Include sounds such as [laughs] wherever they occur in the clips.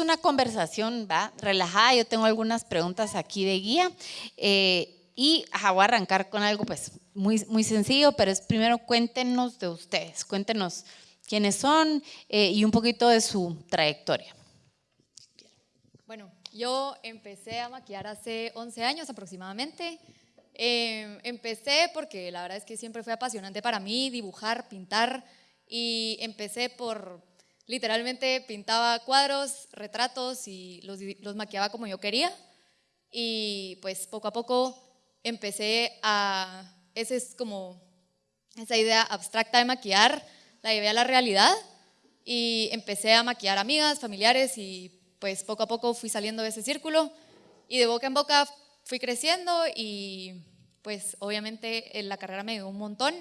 Una conversación, ¿va? Relajada, yo tengo algunas preguntas aquí de guía. Eh, y voy a arrancar con algo pues muy, muy sencillo, pero es primero cuéntenos de ustedes, cuéntenos quiénes son eh, y un poquito de su trayectoria. Bueno, yo empecé a maquillar hace 11 años aproximadamente. Em, empecé porque la verdad es que siempre fue apasionante para mí dibujar, pintar y empecé por, literalmente pintaba cuadros, retratos y los, los maquillaba como yo quería. Y pues poco a poco empecé a, esa es como esa idea abstracta de maquillar, la llevé a la realidad y empecé a maquillar amigas, familiares y pues poco a poco fui saliendo de ese círculo. Y de boca en boca fui creciendo y pues obviamente en la carrera me dio un montón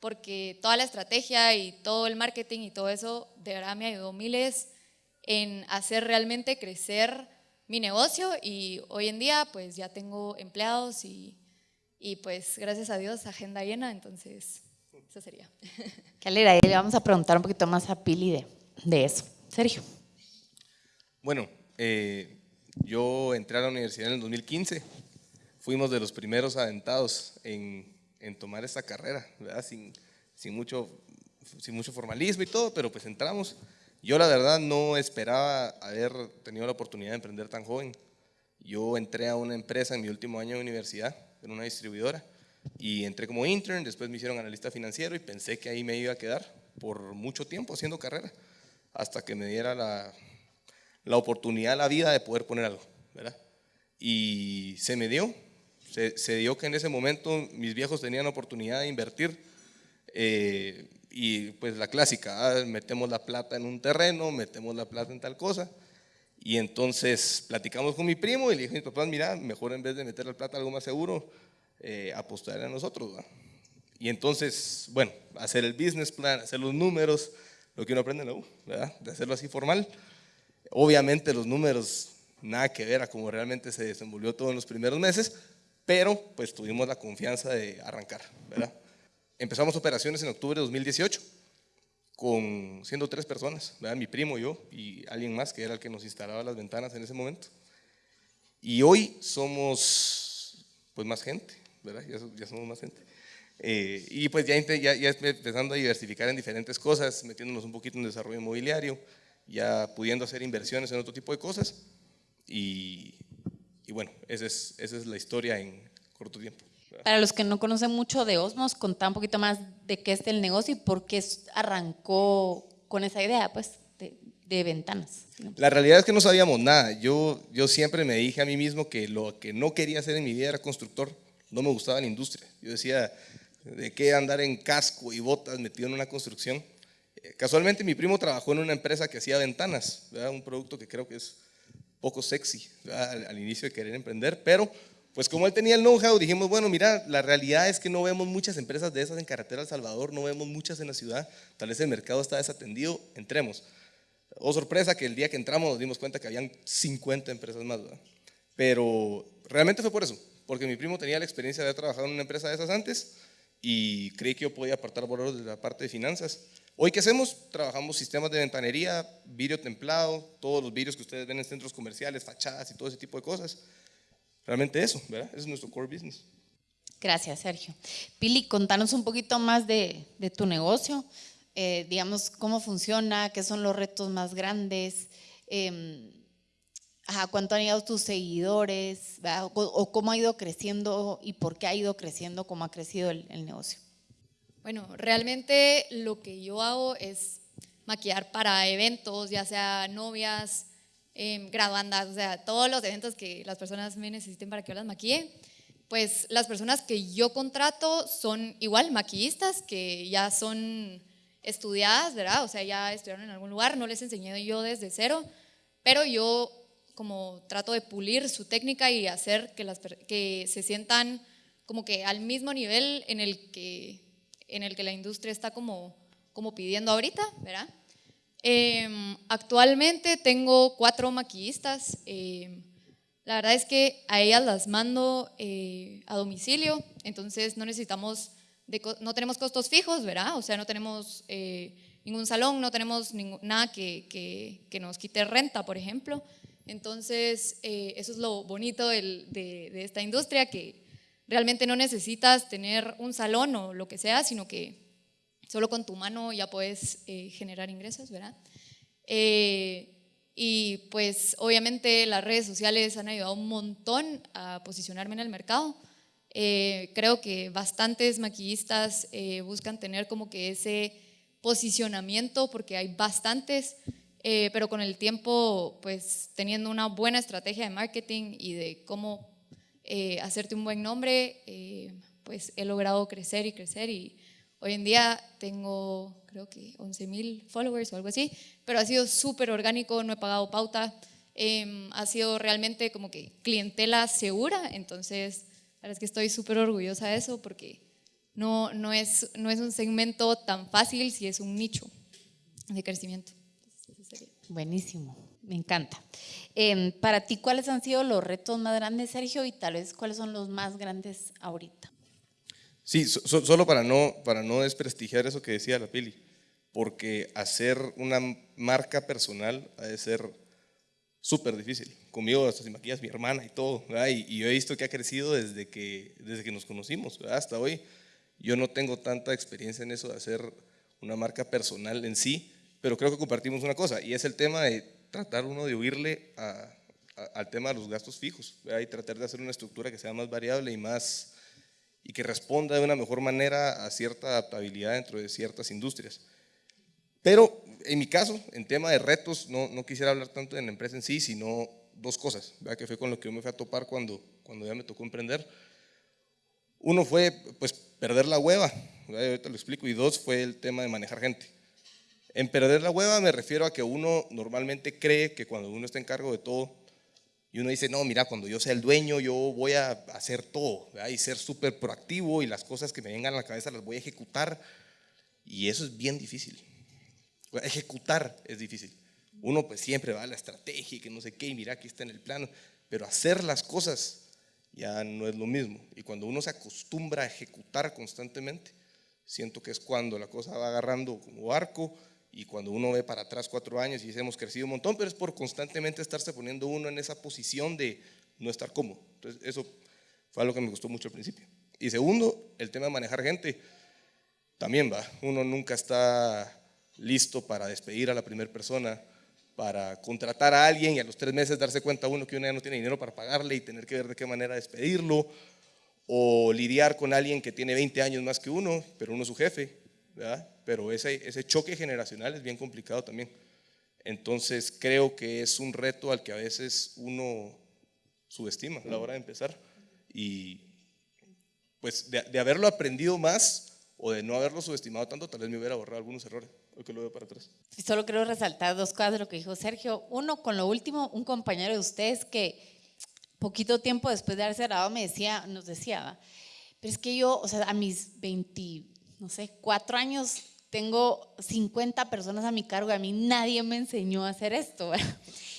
porque toda la estrategia y todo el marketing y todo eso de verdad me ayudó miles en hacer realmente crecer mi negocio y hoy en día pues ya tengo empleados y, y pues gracias a Dios agenda llena, entonces eso sería. [laughs] Qué alegre, le vamos a preguntar un poquito más a Pili de, de eso. Sergio. Bueno, eh, yo entré a la universidad en el 2015 fuimos de los primeros aventados en, en tomar esta carrera, ¿verdad? Sin, sin, mucho, sin mucho formalismo y todo, pero pues entramos. Yo la verdad no esperaba haber tenido la oportunidad de emprender tan joven. Yo entré a una empresa en mi último año de universidad, en una distribuidora, y entré como intern, después me hicieron analista financiero y pensé que ahí me iba a quedar por mucho tiempo haciendo carrera, hasta que me diera la, la oportunidad, la vida de poder poner algo, ¿verdad? Y se me dio, se, dio que en ese momento mis viejos tenían oportunidad de invertir eh, y pues la clásica, ah, metemos la plata en un terreno, metemos la plata en tal cosa. Y entonces platicamos con mi primo y le dije a mis papás, mira, mejor en vez de meter la plata algo más seguro, eh, apostar a nosotros. Y entonces, bueno, hacer el business plan, hacer los números, lo que uno aprende en la U. De hacerlo así formal. Obviamente los números nada que ver a cómo realmente se desenvolvió todo en los primeros meses, pero pues tuvimos la confianza de arrancar, ¿verdad? Empezamos operaciones en octubre de 2018, con, siendo tres personas, ¿verdad? mi primo, yo y alguien más que era el que nos instalaba las ventanas en ese momento. Y hoy somos pues más gente, ¿verdad? Ya, somos más gente. Eh, y pues ya, ya, ya, empezando a diversificar en diferentes cosas, metiéndonos un poquito en desarrollo inmobiliario, ya pudiendo hacer inversiones en otro tipo de cosas. Y, y bueno, esa es, esa es la historia en corto tiempo. Para los que no conocen mucho de Osmos, contá un poquito más de qué es el negocio y por qué arrancó con esa idea, pues, de, de ventanas. La realidad es que no sabíamos nada. Yo, yo siempre me dije a mí mismo que lo que no quería hacer en mi vida era constructor. No me gustaba la industria. Yo decía, ¿de qué andar en casco y botas metido en una construcción? Eh, casualmente mi primo trabajó en una empresa que hacía ventanas, un producto que creo que es poco sexy al, inicio de querer emprender, pero pues como él tenía el know-how, dijimos, bueno, mira, la realidad es que no vemos muchas empresas de esas en carretera El Salvador, no vemos muchas en la ciudad, tal vez el mercado está desatendido, entremos. Oh, sorpresa que el día que entramos nos dimos cuenta que habían 50 empresas más, ¿verdad? Pero realmente fue por eso, porque mi primo tenía la experiencia de haber trabajado en una empresa de esas antes y creí que yo podía apartar valor de la parte de finanzas. Hoy, ¿qué hacemos? Trabajamos sistemas de ventanería, vidrio templado, todos los vidrios que ustedes ven en centros comerciales, fachadas y todo ese tipo de cosas. Realmente eso, ¿verdad? Es nuestro core business. Gracias, Sergio. Pili, contanos un poquito más de, tu negocio, eh, digamos, cómo funciona, qué son los retos más grandes, eh, cuánto han ido tus seguidores, o, cómo ha ido creciendo y por qué ha ido creciendo, cómo ha crecido el negocio. Bueno, realmente lo que yo hago es maquillar para eventos, ya sea novias, eh, graduandas, o sea, todos los eventos que las personas me necesiten para que yo las maquille. Pues las personas que yo contrato son igual maquillistas que ya son estudiadas, ¿verdad? O sea, ya estudiaron en algún lugar, no les enseñé yo desde cero, pero yo como trato de pulir su técnica y hacer que, las, que se sientan como que al mismo nivel en el que en el que la industria está como, como pidiendo ahorita, ¿verdad? Em, actualmente tengo cuatro maquillistas. Em, la verdad es que a ellas las mando eh, a domicilio, entonces no necesitamos, no tenemos costos fijos, ¿verdad? O sea, no tenemos eh, ningún salón, no tenemos nada que, que, nos quite renta, por ejemplo. Entonces, eh, eso es lo bonito de, de, esta industria, que realmente no necesitas tener un salón o lo que sea, sino que solo con tu mano ya puedes eh, generar ingresos, ¿verdad? Eh, y pues obviamente las redes sociales han ayudado un montón a posicionarme en el mercado. Eh, creo que bastantes maquillistas buscan tener como que ese posicionamiento porque hay bastantes, pero con el tiempo pues teniendo una buena estrategia de marketing y de cómo hacerte un buen nombre, pues he logrado crecer y crecer y hoy en día tengo creo que 11 mil followers o algo así, pero ha sido súper orgánico, no he pagado pauta, em, ha sido realmente como que clientela segura, entonces la verdad es que estoy súper orgullosa de eso porque no, no, es, no es un segmento tan fácil si es un nicho de crecimiento. Buenísimo, me encanta. Em, para ti, ¿cuáles han sido los retos más grandes, Sergio? Y tal vez, ¿cuáles son los más grandes ahorita? Sí, solo para no, para no desprestigiar eso que decía la Pili porque hacer una marca personal ha de ser súper difícil. Conmigo hasta se maquillas mi hermana y todo, y, y, yo he visto que ha crecido desde que, desde que nos conocimos hasta hoy. Yo no tengo tanta experiencia en eso de hacer una marca personal en sí, pero creo que compartimos una cosa, y es el tema de tratar uno de huirle al tema de los gastos fijos, y tratar de hacer una estructura que sea más variable y más y que responda de una mejor manera a cierta adaptabilidad dentro de ciertas industrias. Pero en mi caso, en tema de retos, no, quisiera hablar tanto de la empresa en sí, sino dos cosas, ¿verdad? que fue con lo que yo me fui a topar cuando, cuando ya me tocó emprender. Uno fue pues perder la hueva, ahorita lo explico, y dos fue el tema de manejar gente. En perder la hueva me refiero a que uno normalmente cree que cuando uno está en cargo de todo, y uno dice, no, mira, cuando yo sea el dueño, yo voy a hacer todo, ¿verdad? y ser súper proactivo, y las cosas que me vengan a la cabeza las voy a ejecutar, y eso es bien difícil. Ejecutar es difícil. Uno pues siempre va a la estrategia y que no sé qué, y mira, aquí está en el plano, pero hacer las cosas ya no es lo mismo. Y cuando uno se acostumbra a ejecutar constantemente, siento que es cuando la cosa va agarrando como arco y cuando uno ve para atrás cuatro años y dice hemos crecido un montón, pero es por constantemente estarse poniendo uno en esa posición de no estar cómodo. Entonces eso fue algo que me gustó mucho al principio. Y segundo, el tema de manejar gente, también va, uno nunca está listo para despedir a la primera persona, para contratar a alguien y a los tres meses darse cuenta uno que uno ya no tiene dinero para pagarle y tener que ver de qué manera despedirlo, o lidiar con alguien que tiene 20 años más que uno, pero uno es su jefe, ¿verdad? Pero ese, ese choque generacional es bien complicado también. Entonces creo que es un reto al que a veces uno subestima a la hora de empezar y pues de, de haberlo aprendido más o de no haberlo subestimado tanto, tal vez me hubiera borrado algunos errores que lo veo para atrás. Solo quiero resaltar dos cosas de lo que dijo Sergio. Uno, con lo último, un compañero de ustedes que poquito tiempo después de haberse grabado me decía, nos decía, pero es que yo, o sea, a mis 20, no sé, cuatro años tengo 50 personas a mi cargo y a mí nadie me enseñó a hacer esto. [laughs]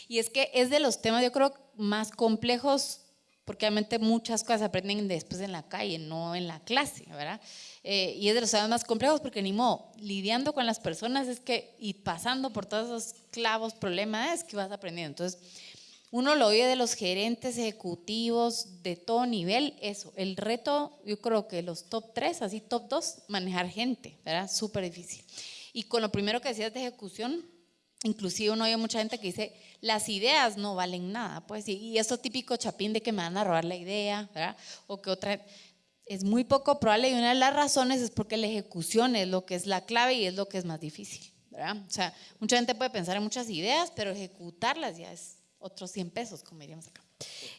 Y es que es de los temas, yo creo, más complejos, porque obviamente muchas cosas aprenden después en la calle, no en la clase, ¿verdad? Eh, y es de los temas más complejos porque ni modo, lidiando con las personas es que, y pasando por todos esos clavos, problemas, es que vas aprendiendo. Entonces, uno lo oye de los gerentes ejecutivos de todo nivel, eso, el reto, yo creo que los top 3, así top 2, manejar gente, ¿verdad? Súper difícil. Y con lo primero que decías de ejecución, inclusive uno oye mucha gente que dice, las ideas no valen nada, pues, y, y eso típico chapín de que me van a robar la idea, ¿verdad? O que otra es muy poco probable y una de las razones es porque la ejecución es lo que es la clave y es lo que es más difícil. ¿verdad? O sea, mucha gente puede pensar en muchas ideas, pero ejecutarlas ya es otros 100 pesos, como diríamos acá.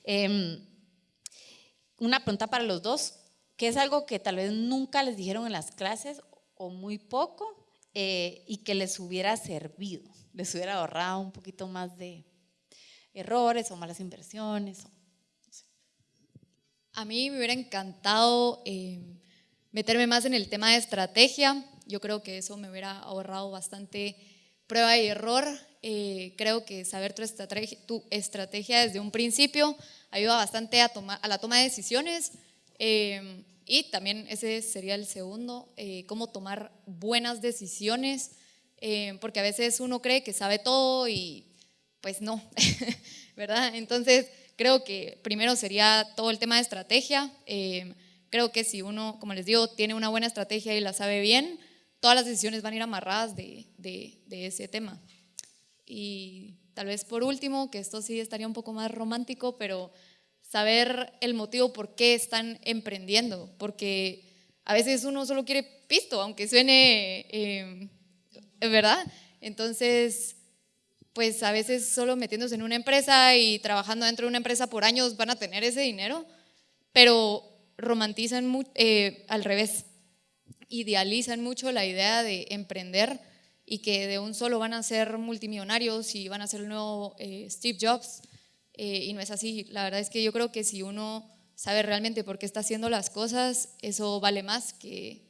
Em, una pregunta para los dos, ¿qué es algo que tal vez nunca les dijeron en las clases o muy poco eh, y que les hubiera servido, les hubiera ahorrado un poquito más de errores o malas inversiones? A mí me hubiera encantado eh, meterme más en el tema de estrategia. Yo creo que eso me hubiera ahorrado bastante prueba y error. Eh, creo que saber tu estrategia, tu estrategia, desde un principio ayuda bastante a, tomar, a la toma de decisiones. Eh, y también ese sería el segundo, cómo tomar buenas decisiones eh, porque a veces uno cree que sabe todo y pues no, [laughs] ¿verdad? Entonces, creo que primero sería todo el tema de estrategia. Eh, creo que si uno, como les digo, tiene una buena estrategia y la sabe bien, todas las decisiones van a ir amarradas de, de, de ese tema. Y tal vez por último, que esto sí estaría un poco más romántico, pero saber el motivo por qué están emprendiendo, porque a veces uno solo quiere pisto, aunque suene, eh, ¿verdad? Entonces, pues a veces solo metiéndose en una empresa y trabajando dentro de una empresa por años van a tener ese dinero, pero romantizan eh, al revés, idealizan mucho la idea de emprender y que de un solo van a ser multimillonarios y van a ser el nuevo eh, Steve Jobs. Eh, y no es así. La verdad es que yo creo que si uno sabe realmente por qué está haciendo las cosas, eso vale más que,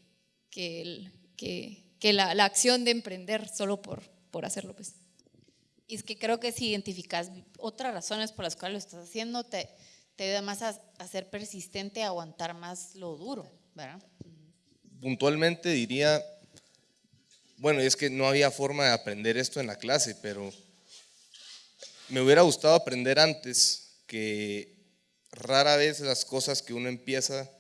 que, que, la, la, acción de emprender solo por, por hacerlo. Pues. Y es que creo que si identificas otras razones por las cuales lo estás haciendo, te, te ayuda más a, a, ser persistente, a aguantar más lo duro, ¿verdad? Puntualmente diría, bueno, es que no había forma de aprender esto en la clase, pero me hubiera gustado aprender antes que rara vez las cosas que uno empieza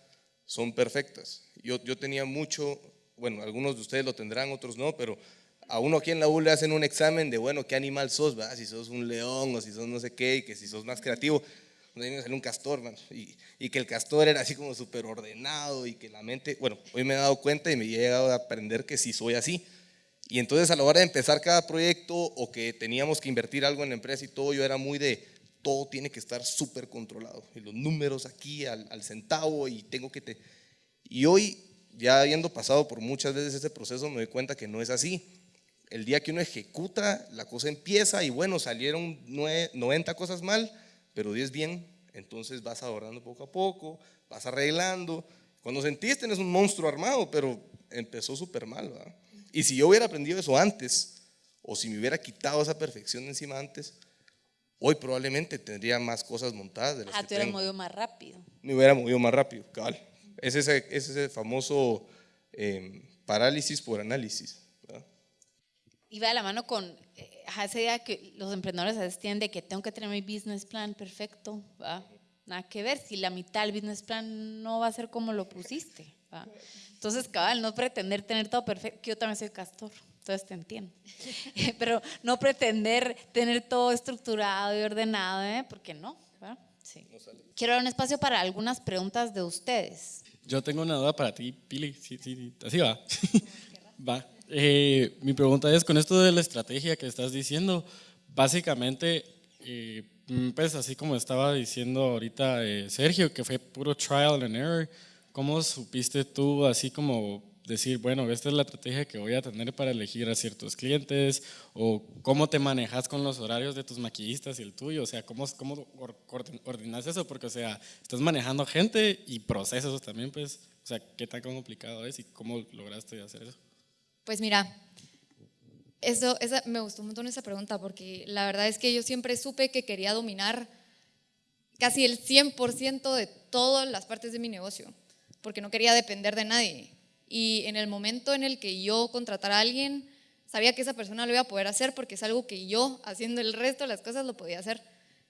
son perfectas. Yo, yo tenía mucho, bueno, algunos de ustedes lo tendrán, otros no, pero a uno aquí en la U le hacen un examen de, bueno, ¿qué animal sos? ¿verdad? Si sos un león o si sos no sé qué, y que si sos más creativo. Me salió un castor, man, y, y, que el castor era así como súper ordenado y que la mente, bueno, hoy me he dado cuenta y me he llegado a aprender que sí soy así. Y entonces a la hora de empezar cada proyecto o que teníamos que invertir algo en la empresa y todo, yo era muy de, todo tiene que estar súper controlado. Y los números aquí al, al, centavo y tengo que... Te... Y hoy, ya habiendo pasado por muchas veces ese proceso, me doy cuenta que no es así el día que uno ejecuta, la cosa empieza y bueno, salieron 90 cosas mal, pero 10 bien, entonces vas ahorrando poco a poco, vas arreglando. Cuando sentís tenés un monstruo armado, pero empezó súper mal. ¿verdad? Y si yo hubiera aprendido eso antes, o si me hubiera quitado esa perfección encima antes, hoy probablemente tendría más cosas montadas. De las ah, que te hubieras movido más rápido. Me hubiera movido más rápido, cabal. Es ese, es ese famoso eh, parálisis por análisis y va de la mano con eh, esa idea que los emprendedores a veces tienen de que tengo que tener mi business plan perfecto, ¿va? nada que ver, si la mitad del business plan no va a ser como lo pusiste. ¿Va? Entonces, cabal, no pretender tener todo perfecto, que yo también soy castor, entonces te entiendo, [laughs] pero no pretender tener todo estructurado y ordenado, ¿eh? porque no. ¿va? Sí. Quiero dar un espacio para algunas preguntas de ustedes. Yo tengo una duda para ti, Pili, sí, sí, así va. [laughs] va. Eh, mi pregunta es, con esto de la estrategia que estás diciendo, básicamente, eh, pues así como estaba diciendo ahorita eh, Sergio, que fue puro trial and error, ¿cómo supiste tú así como decir, bueno, esta es la estrategia que voy a tener para elegir a ciertos clientes? ¿O cómo te manejas con los horarios de tus maquillistas y el tuyo? O sea, ¿cómo, cómo ordenas eso? Porque, o sea, estás manejando gente y procesos también, pues, o sea, ¿qué tan complicado es y cómo lograste hacer eso? Pues mira, eso, esa, me gustó un montón esa pregunta porque la verdad es que yo siempre supe que quería dominar casi el 100% de todas las partes de mi negocio, porque no quería depender de nadie. Y en el momento en el que yo contratara a alguien, sabía que esa persona lo iba a poder hacer porque es algo que yo, haciendo el resto de las cosas, lo podía hacer.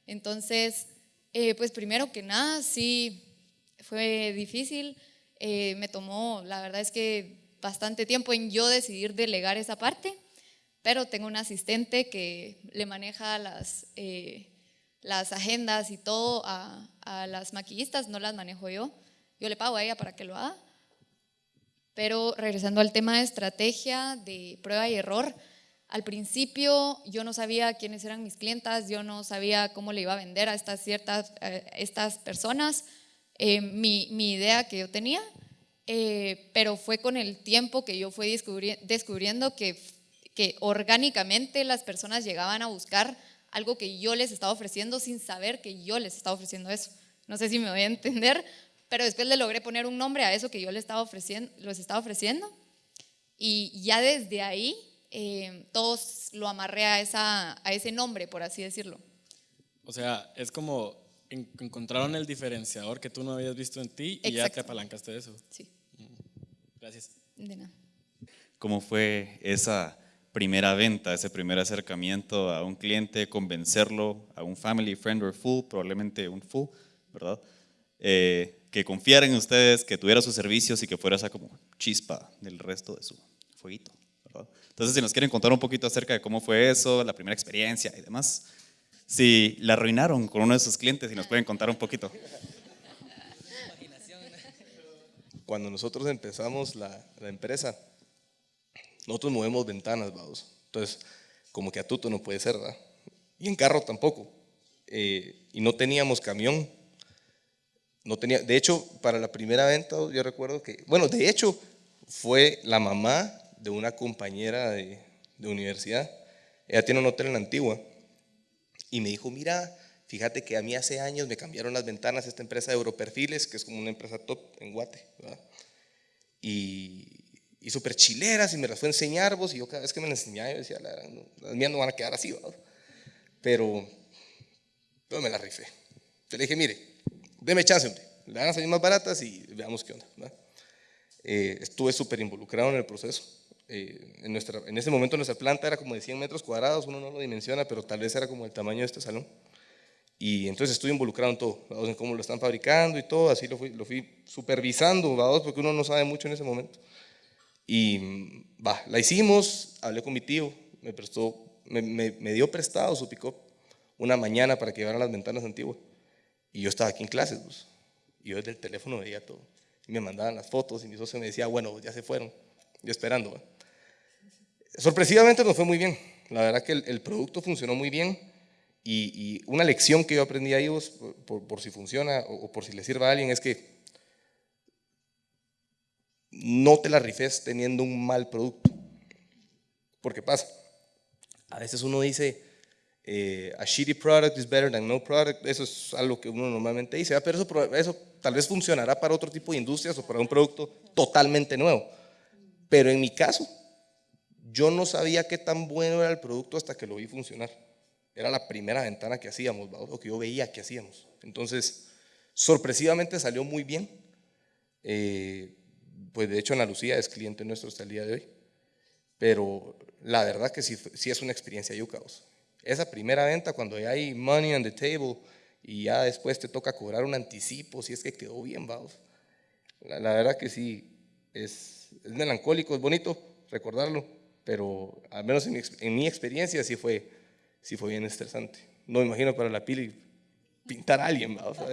Entonces, eh, pues primero que nada, sí, fue difícil. Eh, me tomó, la verdad es que bastante tiempo en yo decidir delegar esa parte, pero tengo un asistente que le maneja las, eh, las agendas y todo a, a, las maquillistas, no las manejo yo, yo le pago a ella para que lo haga. Pero regresando al tema de estrategia, de prueba y error, al principio yo no sabía quiénes eran mis clientas, yo no sabía cómo le iba a vender a estas ciertas eh, estas personas. Eh, mi, mi idea que yo tenía eh, pero fue con el tiempo que yo fui descubriendo que, que orgánicamente las personas llegaban a buscar algo que yo les estaba ofreciendo sin saber que yo les estaba ofreciendo eso. No sé si me voy a entender, pero después le logré poner un nombre a eso que yo les estaba ofreciendo, les estaba ofreciendo y ya desde ahí eh, todos lo amarré a, esa, a ese nombre, por así decirlo. O sea, es como encontraron el diferenciador que tú no habías visto en ti y ya te apalancaste de eso. Sí. Gracias. De nada. ¿Cómo fue esa primera venta, ese primer acercamiento a un cliente, convencerlo, a un family, friend or full, probablemente un full, ¿verdad? Eh, que confiara en ustedes, que tuviera sus servicios y que fuera esa como chispa del resto de su fueguito. ¿verdad? Entonces, si nos quieren contar un poquito acerca de cómo fue eso, la primera experiencia y demás, si la arruinaron con uno de sus clientes, y nos pueden contar un poquito. Cuando nosotros empezamos la, la empresa, nosotros movemos ventanas, vamos. Entonces, como que a tuto no puede ser, ¿verdad? Y en carro tampoco. Eh, y no teníamos camión. No tenía, de hecho, para la primera venta, yo recuerdo que, bueno, de hecho, fue la mamá de una compañera de, de universidad. Ella tiene un hotel en la Antigua. Y me dijo, mira, fíjate que a mí hace años me cambiaron las ventanas esta empresa de Europerfiles, que es como una empresa top en Guate. ¿verdad? Y, y súper chileras y me las fue a enseñar vos y yo cada vez que me las enseñaba yo decía, las mías no van a quedar así, ¿verdad? Pero, pero me la rifé. Yo le dije, mire, deme chance, hombre, le van a salir más baratas y veamos qué onda. Eh, estuve súper involucrado en el proceso. Eh, en, nuestra, en ese momento nuestra planta era como de 100 metros cuadrados, uno no lo dimensiona, pero tal vez era como el tamaño de este salón. Y entonces estuve involucrado en todo, ¿verdad? en cómo lo están fabricando y todo, así lo fui, lo fui supervisando, ¿verdad? porque uno no sabe mucho en ese momento. Y va, la hicimos, hablé con mi tío, me prestó, me, me, me dio prestado su pick una mañana para que llevaran las ventanas antiguas. Y yo estaba aquí en clases, pues, y yo desde el teléfono veía todo. Y me mandaban las fotos y mi socio me decía, bueno, ya se fueron, yo esperando. ¿va? Sorpresivamente nos fue muy bien. La verdad que el, producto funcionó muy bien. Y, una lección que yo aprendí ahí, vos, por, por, por, si funciona o, o por si le sirva a alguien, es que no te la rifes teniendo un mal producto. Porque pasa. A veces uno dice, eh, a shitty product is better than no product. Eso es algo que uno normalmente dice, pero eso, eso tal vez funcionará para otro tipo de industrias o para un producto totalmente nuevo. Pero en mi caso, yo no sabía qué tan bueno era el producto hasta que lo vi funcionar. Era la primera ventana que hacíamos, o que yo veía que hacíamos. Entonces, sorpresivamente salió muy bien. Eh, pues de hecho Ana Lucía es cliente nuestro hasta el día de hoy, pero la verdad que sí, sí es una experiencia yucaos. Esa primera venta cuando ya hay money on the table y ya después te toca cobrar un anticipo si es que quedó bien, vamos. La, la verdad que sí, es, es, melancólico, es bonito recordarlo, pero al menos en mi, en mi experiencia sí fue, sí fue bien estresante. No me imagino para la pili pintar a alguien, vamos. [laughs]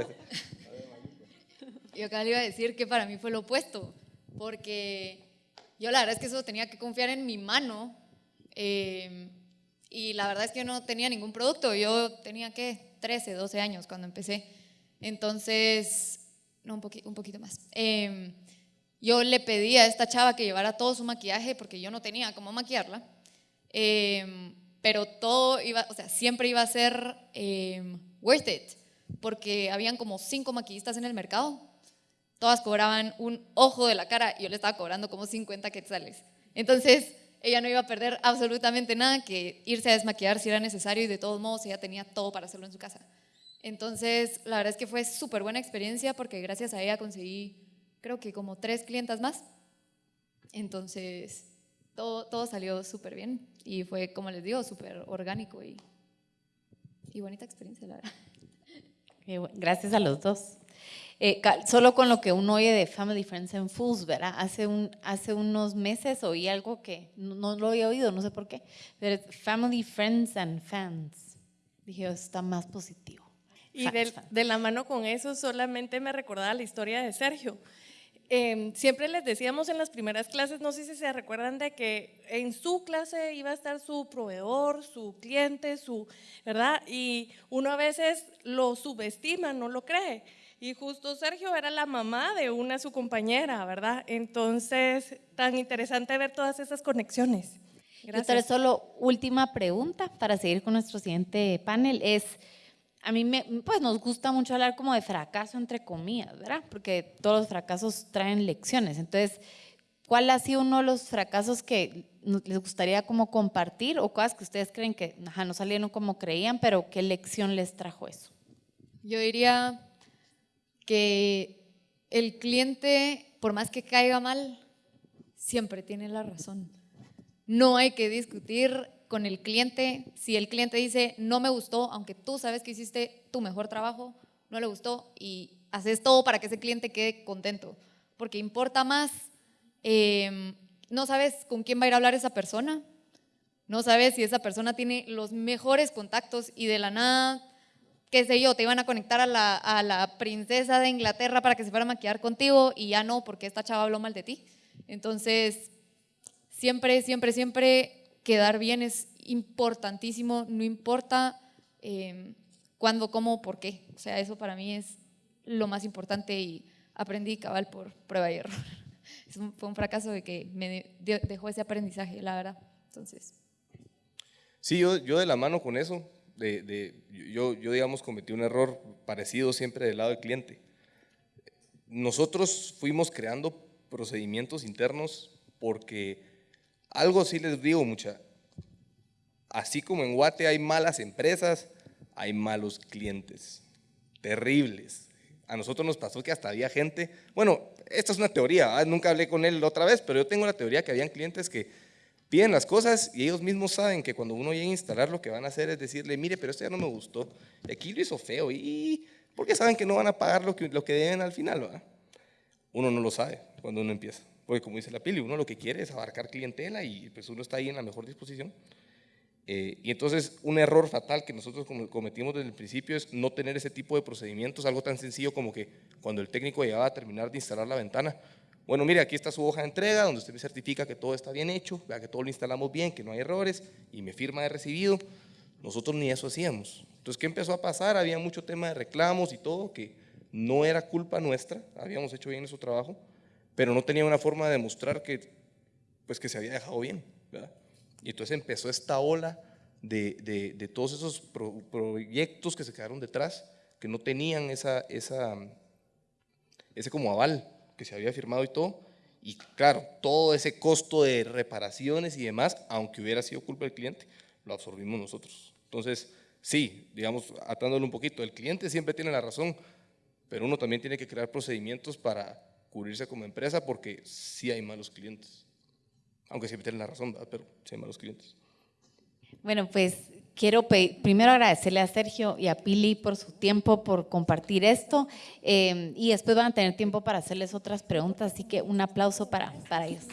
Yo acá le iba a decir que para mí fue lo opuesto porque yo la verdad es que eso tenía que confiar en mi mano eh, y la verdad es que yo no tenía ningún producto, yo tenía que 13, 12 años cuando empecé, entonces, no, un, poqui, un poquito más. Eh, yo le pedí a esta chava que llevara todo su maquillaje porque yo no tenía cómo maquillarla, eh, pero todo iba, o sea, siempre iba a ser worth it, porque habían como cinco maquillistas en el mercado todas cobraban un ojo de la cara y yo le estaba cobrando como 50 quetzales. Entonces, ella no iba a perder absolutamente nada que irse a desmaquillar si era necesario y de todos modos ella tenía todo para hacerlo en su casa. Entonces, la verdad es que fue súper buena experiencia porque gracias a ella conseguí, creo que como tres clientas más. Entonces, todo, todo salió súper bien y fue, como les digo, súper orgánico y, y bonita experiencia, la verdad. Gracias a los dos. Eh, solo con lo que uno oye de Family Friends and Fools, ¿verdad? Hace, un, hace unos meses oí algo que no, no, lo había oído, no sé por qué, pero Family Friends and Fans. Dije, está más positivo. Y de, de, la mano con eso solamente me recordaba la historia de Sergio. Eh, siempre les decíamos en las primeras clases, no sé si se recuerdan de que en su clase iba a estar su proveedor, su cliente, su, ¿verdad? Y uno a veces lo subestima, no lo cree. Y justo Sergio era la mamá de una su compañera, ¿verdad? Entonces, tan interesante ver todas esas conexiones. Gracias. solo última pregunta para seguir con nuestro siguiente panel es, a mí me, pues nos gusta mucho hablar como de fracaso entre comillas, ¿verdad? Porque todos los fracasos traen lecciones. Entonces, ¿cuál ha sido uno de los fracasos que les gustaría como compartir o cosas que ustedes creen que ajá, no salieron como creían, pero qué lección les trajo eso? Yo diría que el cliente, por más que caiga mal, siempre tiene la razón. no hay que discutir con el cliente. Si el cliente dice, no me gustó, aunque tú sabes que hiciste tu mejor trabajo, no le gustó y haces todo para que ese cliente quede contento. Porque importa más, eh, no sabes con quién va a ir a hablar esa persona, no sabes si esa persona tiene los mejores contactos y de la nada, qué sé yo, te iban a conectar a la, a la princesa de Inglaterra para que se fuera a maquillar contigo y ya no, porque esta chava habló mal de ti. Entonces, siempre, siempre, siempre quedar bien es importantísimo, no importa eh, cuándo, cómo, por qué. O sea, eso para mí es lo más importante y aprendí cabal por prueba y error. [laughs] fue un fracaso de que me dejó ese aprendizaje, la verdad. Entonces. Sí, yo, yo de la mano con eso, yo, yo digamos cometí un error parecido siempre del lado del cliente. Nosotros fuimos creando procedimientos internos porque algo sí les digo mucha, así como en Guate hay malas empresas, hay malos clientes, terribles. A nosotros nos pasó que hasta había gente, bueno, esta es una teoría, ¿ah? nunca hablé con él otra vez, pero yo tengo la teoría que habían clientes que piden las cosas y ellos mismos saben que cuando uno llega a instalar lo que van a hacer es decirle, mire, pero esto ya no me gustó, aquí lo hizo feo y porque saben que no van a pagar lo que, lo que deben al final. ¿verdad? Uno no lo sabe cuando uno empieza, porque como dice la pili, uno lo que quiere es abarcar clientela y pues uno está ahí en la mejor disposición. Eh, y entonces un error fatal que nosotros cometimos desde el principio es no tener ese tipo de procedimientos, algo tan sencillo como que cuando el técnico llegaba a terminar de instalar la ventana, bueno, mire, aquí está su hoja de entrega donde usted me certifica que todo está bien hecho, que todo lo instalamos bien, que no hay errores y me firma de recibido. Nosotros ni eso hacíamos. Entonces, ¿qué empezó a pasar? Había mucho tema de reclamos y todo que no era culpa nuestra, habíamos hecho bien nuestro trabajo, pero no tenía una forma de demostrar que, pues, que se había dejado bien. Y entonces empezó esta ola de, de, todos esos proyectos que se quedaron detrás, que no tenían esa, esa, ese como aval que se había firmado y todo. Y claro, todo ese costo de reparaciones y demás, aunque hubiera sido culpa del cliente, lo absorbimos nosotros. Entonces, sí, digamos, atándolo un poquito, el cliente siempre tiene la razón, pero uno también tiene que crear procedimientos para cubrirse como empresa porque sí hay malos clientes. Aunque siempre tienen la razón, pero sí hay malos clientes. Bueno, pues quiero primero agradecerle a Sergio y a Pili por su tiempo, por compartir esto eh, y después van a tener tiempo para hacerles otras preguntas, así que un aplauso para, para ellos.